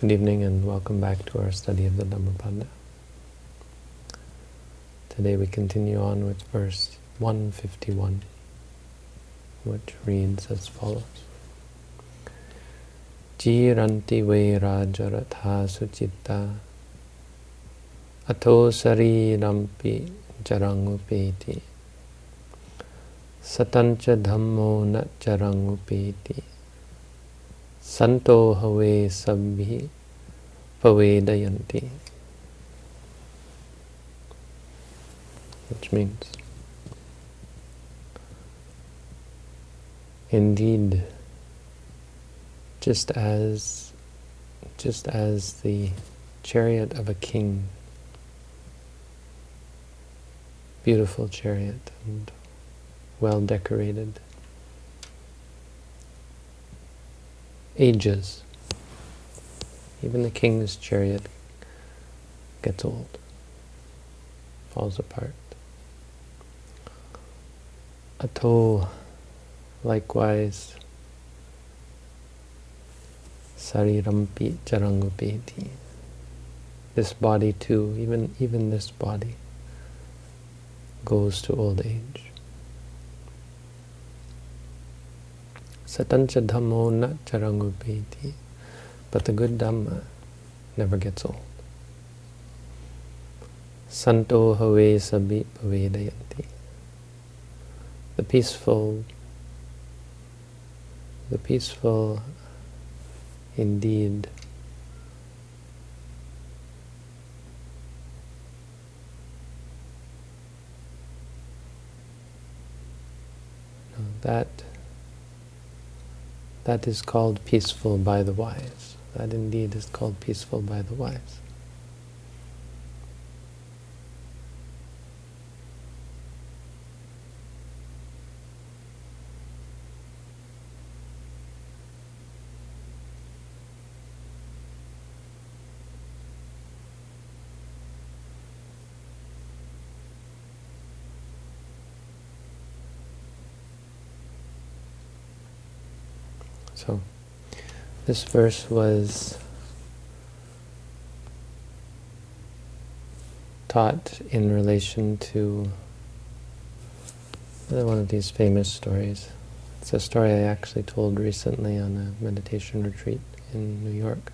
Good evening and welcome back to our study of the Dhammapada. Today we continue on with verse 151, which reads as follows. Jiranti ve rajaratha sucitta ato sarirampi jarangupeti satancha dhammo na jarangupeti Santo Have Sabhi Pavedayanti. Which means, indeed, just as, just as the chariot of a king, beautiful chariot and well decorated, ages. Even the king's chariot gets old, falls apart. Ato, likewise, sarirampi charangupeti. This body too, even, even this body, goes to old age. Satancha dhammo na charangupeti. But the good Dhamma never gets old. Santo have sabi pavedayanti. The peaceful, the peaceful indeed that that is called peaceful by the wise. That indeed is called peaceful by the wise. So, this verse was taught in relation to one of these famous stories. It's a story I actually told recently on a meditation retreat in New York.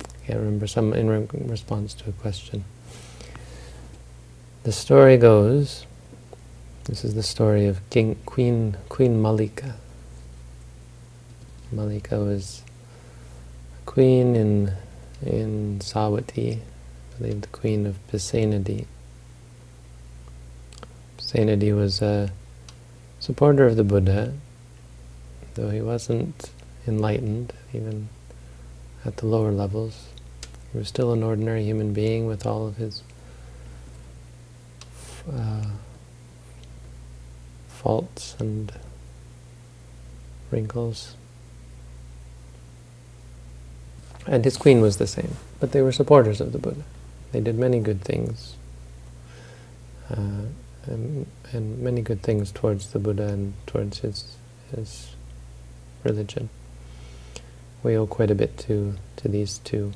I can't remember, some in re response to a question. The story goes this is the story of King, Queen, Queen Mallika. Mallika was a queen in, in Savatthi, I believe the queen of Pasenadi. Pasenadi was a supporter of the Buddha, though he wasn't enlightened, even at the lower levels. He was still an ordinary human being with all of his uh, faults and wrinkles. And his queen was the same, but they were supporters of the Buddha. They did many good things, uh, and, and, many good things towards the Buddha and towards his his religion. We owe quite a bit to to these two,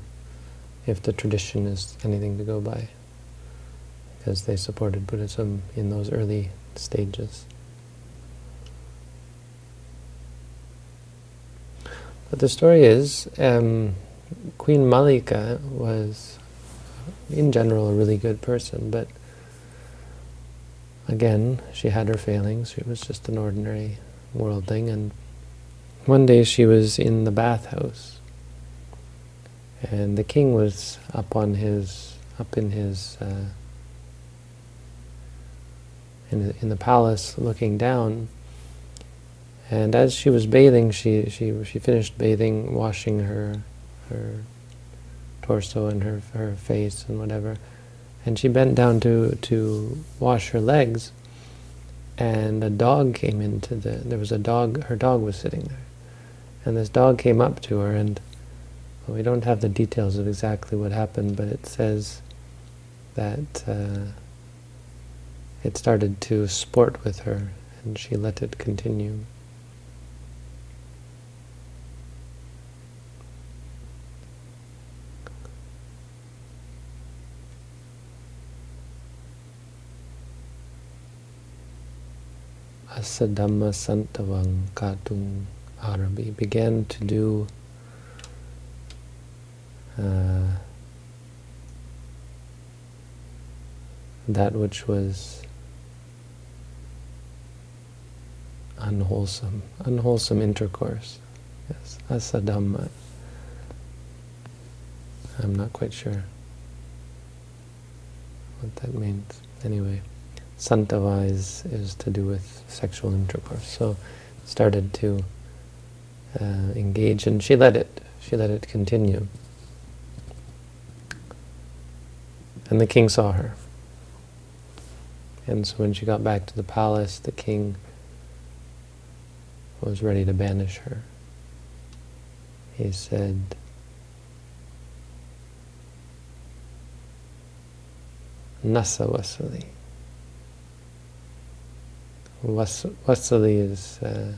if the tradition is anything to go by, because they supported Buddhism in those early stages. But the story is, um, Queen Mallika was, in general, a really good person, but again, she had her failings. She was just an ordinary worldling, and one day she was in the bathhouse, and the king was up on his, up in his, uh, in, in the palace, looking down, and as she was bathing, she she she finished bathing, washing her her torso and her her face and whatever, and she bent down to to wash her legs, and a dog came into the. There was a dog. Her dog was sitting there, and this dog came up to her, and well, we don't have the details of exactly what happened, but it says that uh, it started to sport with her, and she let it continue. Asadhamma Santavang Katung Arabi began to do uh, that which was unwholesome, unwholesome intercourse. Yes, asadhamma. I'm not quite sure what that means. Anyway, santava is, is to do with sexual intercourse. So started to uh, engage and she let it. She let it continue. And the king saw her. And so when she got back to the palace, the king was ready to banish her. He said, Nasa Vasali. Vasali is, uh,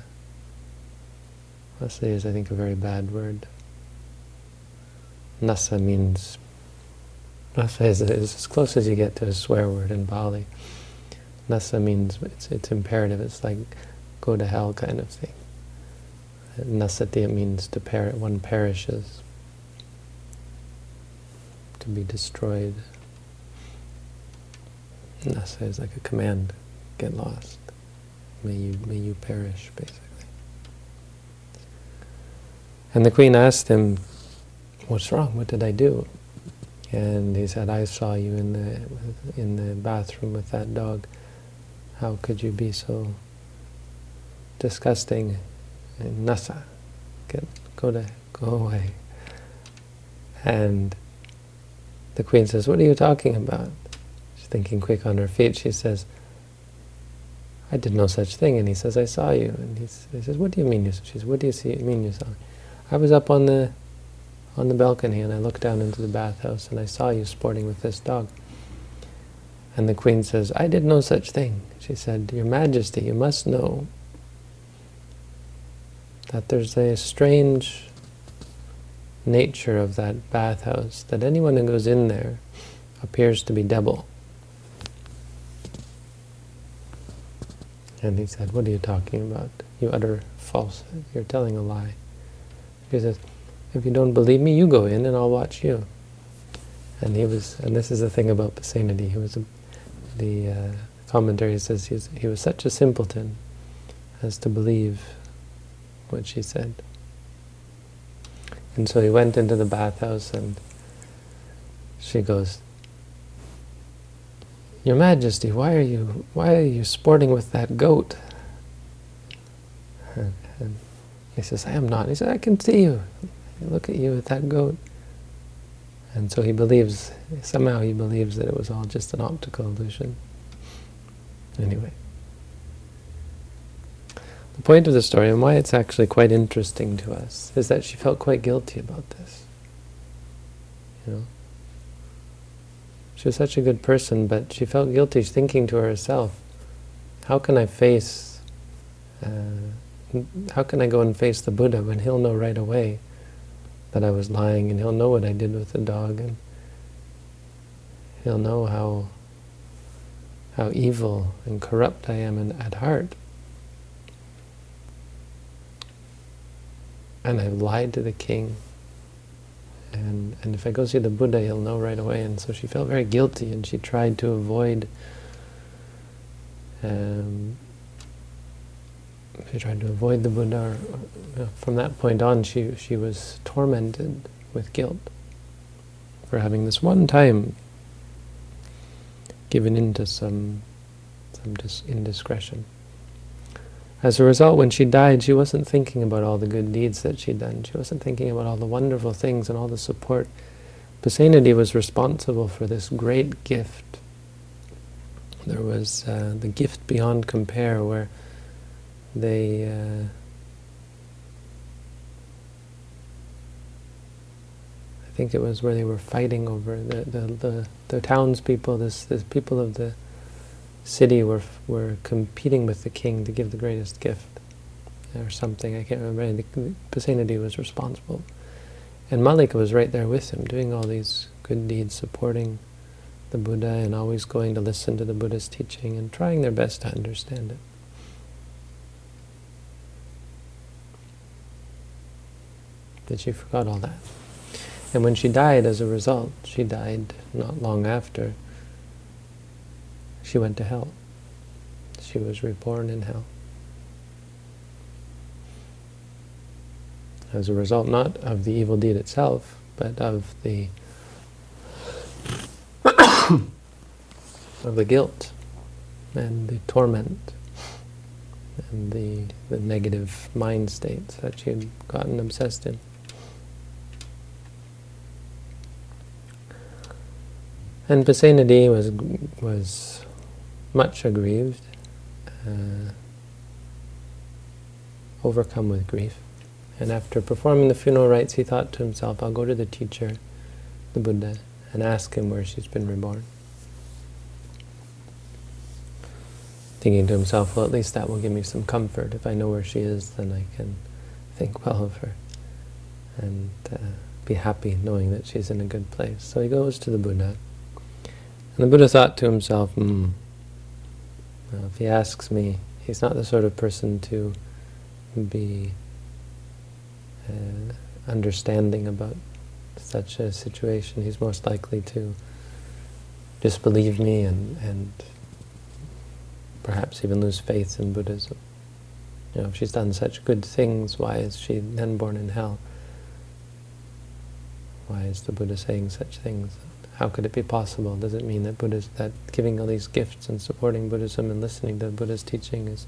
is, I think, a very bad word. Nasa means, Nasa is, is as close as you get to a swear word in Pali. Nasa means, it's, it's imperative, it's like go to hell kind of thing. Nasati means to per one perishes, to be destroyed. Nasa is like a command, get lost. May you, may you perish, basically. And the queen asked him, what's wrong? What did I do? And he said, I saw you in the, in the bathroom with that dog. How could you be so disgusting and nasa? Get, go to, go away. And the queen says, what are you talking about? She's thinking quick on her feet. She says, I did no such thing. And he says, I saw you. And he says, what do you mean you She says, what do you see, mean you saw me? I was up on the on the balcony and I looked down into the bathhouse and I saw you sporting with this dog. And the queen says, I did no such thing. She said, Your Majesty, you must know that there's a strange nature of that bathhouse, that anyone who goes in there appears to be devil. And he said, what are you talking about? You utter falsehood. You're telling a lie. He says, if you don't believe me, you go in and I'll watch you. And he was, and this is the thing about Pasenadi, he was, a, the uh, commentary says he was, he was such a simpleton as to believe what she said. And so he went into the bathhouse and she goes, Your Majesty, why are you why are you sporting with that goat? And, and he says, I am not. He says, I can see you. Look at you with that goat. And so he believes, somehow he believes that it was all just an optical illusion. Anyway. The point of the story, and why it's actually quite interesting to us, is that she felt quite guilty about this. You know, She was such a good person, but she felt guilty thinking to herself, how can I face, uh, how can I go and face the Buddha when he'll know right away that I was lying, and he'll know what I did with the dog, and he'll know how how evil and corrupt I am in, at heart. and I've lied to the king. And, and if I go see the Buddha, he'll know right away. And so she felt very guilty, and she tried to avoid um, she tried to avoid the Buddha. Or, from that point on, she she was tormented with guilt for having this one time given in to some some indiscretion. As a result, when she died, she wasn't thinking about all the good deeds that she'd done. She wasn't thinking about all the wonderful things and all the support. Pasenadi was responsible for this great gift. There was uh, the gift beyond compare where they uh, I think it was where they were fighting over the the the, the townspeople, this the people of the city were, were competing with the king to give the greatest gift or something, I can't remember, Pasenadi was responsible. And Mallika was right there with him, doing all these good deeds, supporting the Buddha and always going to listen to the Buddha's teaching and trying their best to understand it. But she forgot all that. And when she died as a result, she died not long after, she went to hell. She was reborn in hell. As a result, not of the evil deed itself, but of the of the guilt and the torment and the, the negative mind states that she had gotten obsessed in. And Pasenadi was was much aggrieved, uh, overcome with grief. And after performing the funeral rites, he thought to himself, I'll go to the teacher, the Buddha, and ask him where she's been reborn. Thinking to himself, well, at least that will give me some comfort. If I know where she is, then I can think well of her and uh, be happy knowing that she's in a good place. So he goes to the Buddha. And the Buddha thought to himself, hmm, well, if he asks me, he's not the sort of person to be uh, understanding about such a situation. He's most likely to disbelieve me and, and perhaps even lose faith in Buddhism. You know, if she's done such good things, why is she then born in hell? Why is the Buddha saying such things? How could it be possible? Does it mean that Buddha's, that giving all these gifts and supporting Buddhism and listening to the Buddha's teaching is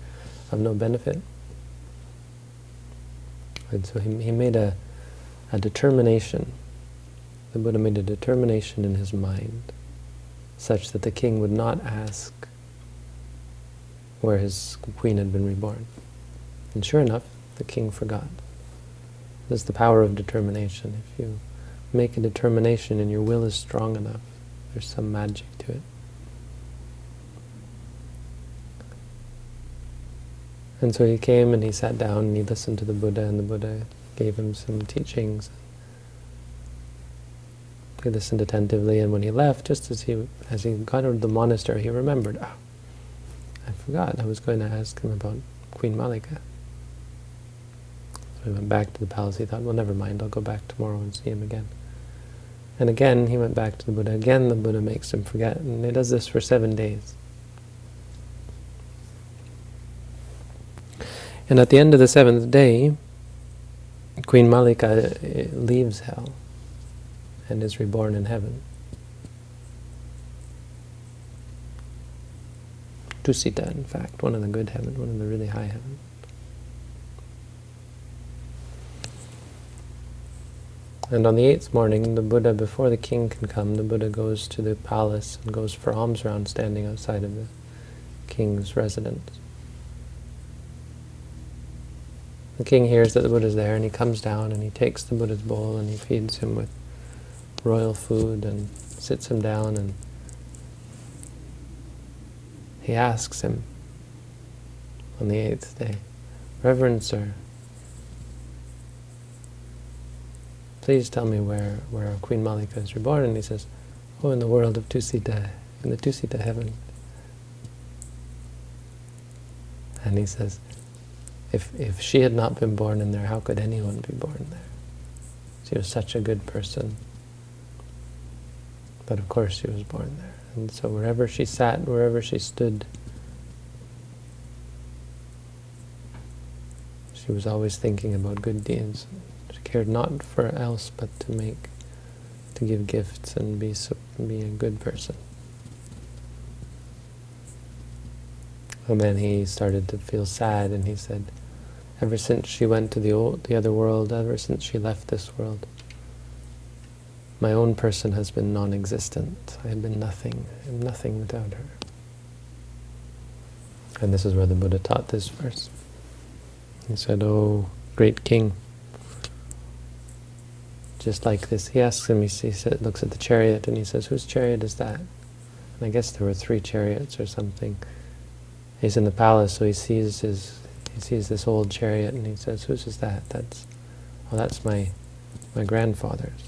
of no benefit? And so he, he made a, a determination. The Buddha made a determination in his mind such that the king would not ask where his queen had been reborn. And sure enough, the king forgot. This is the power of determination. If you make a determination and your will is strong enough, there's some magic to it. And so he came and he sat down and he listened to the Buddha and the Buddha gave him some teachings. He listened attentively and when he left, just as he as he got out of the monastery, he remembered, oh, I forgot, I was going to ask him about Queen Mallika. So he went back to the palace, he thought, well never mind, I'll go back tomorrow and see him again. And again he went back to the Buddha. Again the Buddha makes him forget, and he does this for seven days. And at the end of the seventh day, Queen Mallika uh, leaves hell and is reborn in heaven. Tusita, in fact, one of the good heaven, one of the really high heaven. And on the eighth morning, the Buddha, before the king can come, the Buddha goes to the palace and goes for alms round standing outside of the king's residence. The king hears that the Buddha is there and he comes down and he takes the Buddha's bowl and he feeds him with royal food and sits him down and he asks him on the eighth day, Reverend Sir, please tell me where, where Queen Mallika is reborn. And he says, oh, in the world of Tusita, in the Tusita heaven. And he says, if, if she had not been born in there, how could anyone be born there? She was such a good person. But of course she was born there. And so wherever she sat, wherever she stood, she was always thinking about good deeds. Cared not for else but to make, to give gifts and be, be a good person. And then he started to feel sad and he said, ever since she went to the, old, the other world, ever since she left this world, my own person has been non-existent. I have been nothing. I am nothing without her. And this is where the Buddha taught this verse. He said, Oh, great king, just like this. He asks him, he, he looks at the chariot and he says, whose chariot is that? And I guess there were three chariots or something. He's in the palace, so he sees his he sees this old chariot and he says, whose is that? That's, oh, that's my, my grandfather's.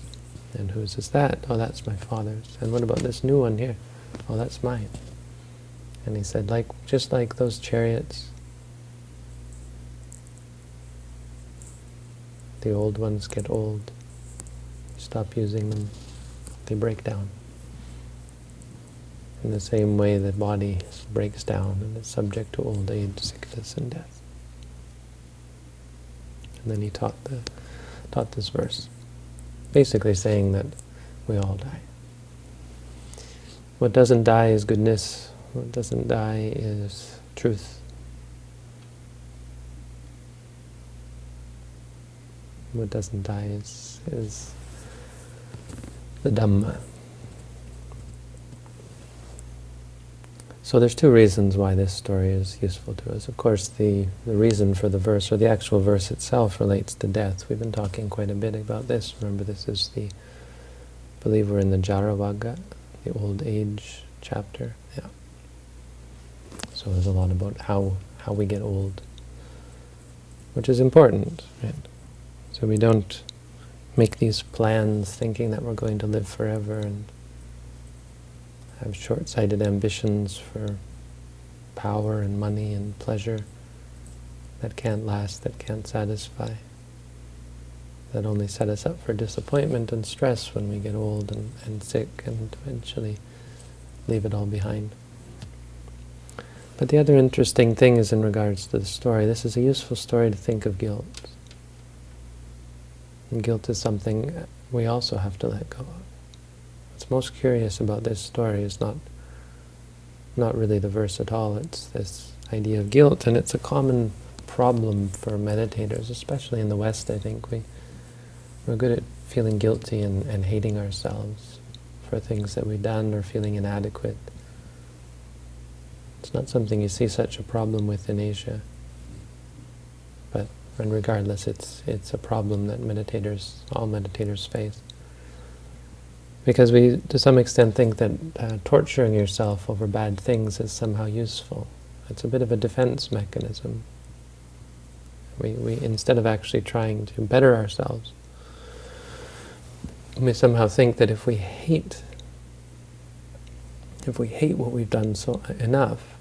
And whose is that? Oh, that's my father's. And what about this new one here? Oh, that's mine. And he said, like just like those chariots, The old ones get old. Stop using them, they break down. In the same way the body breaks down and is subject to old age, sickness, and death. And then he taught the taught this verse, basically saying that we all die. What doesn't die is goodness. What doesn't die is truth. What doesn't die is, is the Dhamma. So there's two reasons why this story is useful to us. Of course, the, the reason for the verse, or the actual verse itself, relates to death. We've been talking quite a bit about this. Remember, this is the, I believe we're in the Jaravagga, the old age chapter. Yeah. So there's a lot about how, how we get old, which is important, right? So we don't make these plans thinking that we're going to live forever and have short-sighted ambitions for power and money and pleasure that can't last, that can't satisfy, that only set us up for disappointment and stress when we get old and, and sick and eventually leave it all behind. But the other interesting thing is in regards to the story. This is a useful story to think of guilt. And guilt is something we also have to let go of. What's most curious about this story is not not really the verse at all, it's this idea of guilt, and it's a common problem for meditators, especially in the West, I think. We, we're good at feeling guilty and, and hating ourselves for things that we've done or feeling inadequate. It's not something you see such a problem with in Asia. And regardless, it's it's a problem that meditators, all meditators face. Because we, to some extent, think that uh, torturing yourself over bad things is somehow useful. It's a bit of a defense mechanism. We, we instead of actually trying to better ourselves, we somehow think that if we hate, if we hate what we've done so enough,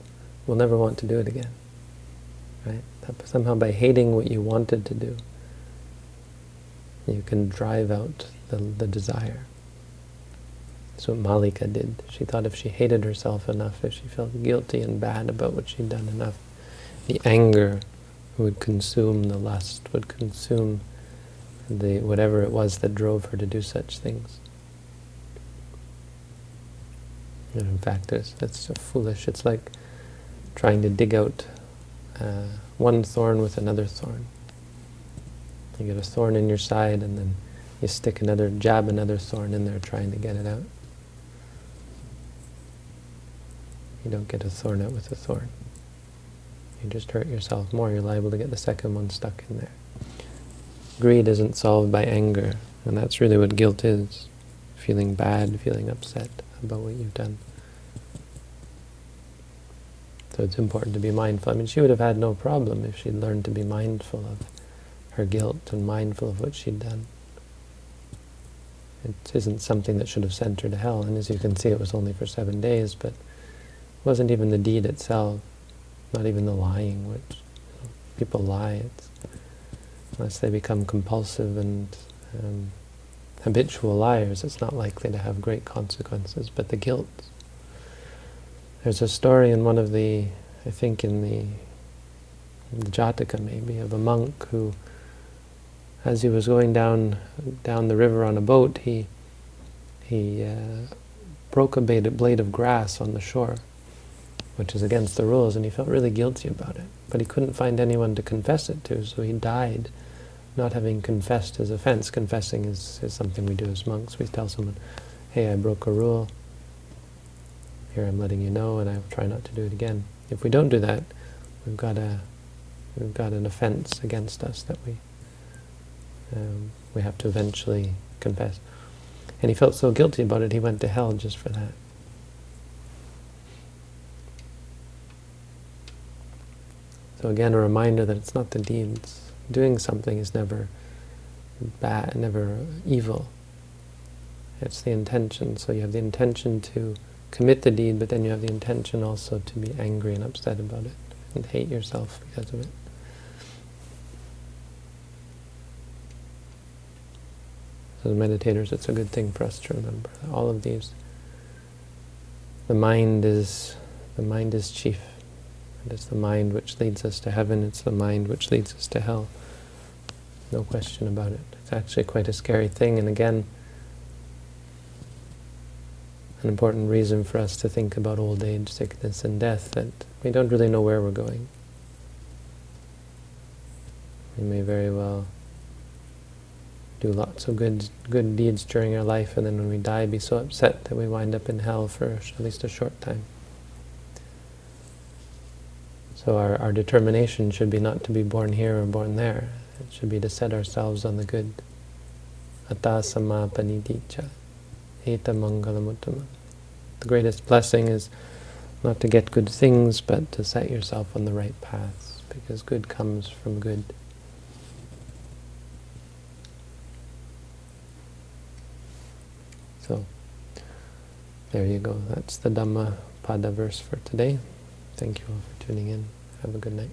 we'll never want to do it again. Right? Somehow by hating what you wanted to do, you can drive out the, the desire. That's what Mallika did. She thought if she hated herself enough, if she felt guilty and bad about what she'd done enough, the anger would consume the lust, would consume the whatever it was that drove her to do such things. And in fact, it's, it's so foolish. It's like trying to dig out uh, one thorn with another thorn. You get a thorn in your side, and then you stick another, jab another thorn in there trying to get it out. You don't get a thorn out with a thorn. You just hurt yourself more. You're liable to get the second one stuck in there. Greed isn't solved by anger, and that's really what guilt is. Feeling bad, feeling upset about what you've done. So it's important to be mindful. I mean, she would have had no problem if she'd learned to be mindful of her guilt and mindful of what she'd done. It isn't something that should have sent her to hell, and as you can see, it was only for seven days, but it wasn't even the deed itself, not even the lying, which you know, people lie. Unless they become compulsive and um, habitual liars, it's not likely to have great consequences. But the guilt. There's a story in one of the, I think in the, in the Jataka maybe, of a monk who, as he was going down down the river on a boat, he he uh, broke a blade of grass on the shore which is against the rules, and he felt really guilty about it. But he couldn't find anyone to confess it to, so he died not having confessed his offense. Confessing is, is something we do as monks. We tell someone, hey, I broke a rule. Here I'm letting you know, and I will try not to do it again. If we don't do that, we've got a we've got an offense against us that we um, we have to eventually confess. And he felt so guilty about it, he went to hell just for that. So again, a reminder that it's not the deeds. Doing something is never bad, never evil. It's the intention. So you have the intention to commit the deed, but then you have the intention also to be angry and upset about it, and hate yourself because of it. As meditators, it's a good thing for us to remember all of these. The mind is the mind is chief. and It is the mind which leads us to heaven. It's the mind which leads us to hell. No question about it. It's actually quite a scary thing, and again, an important reason for us to think about old age, sickness, and death, that we don't really know where we're going. We may very well do lots of good good deeds during our life, and then when we die, be so upset that we wind up in hell for at least a short time. So our, our determination should be not to be born here or born there. It should be to set ourselves on the good. Samapanidicha. Eta mangalamuttama. The greatest blessing is not to get good things, but to set yourself on the right paths, because good comes from good. So, there you go. That's the Dhamma Pada verse for today. Thank you all for tuning in. Have a good night.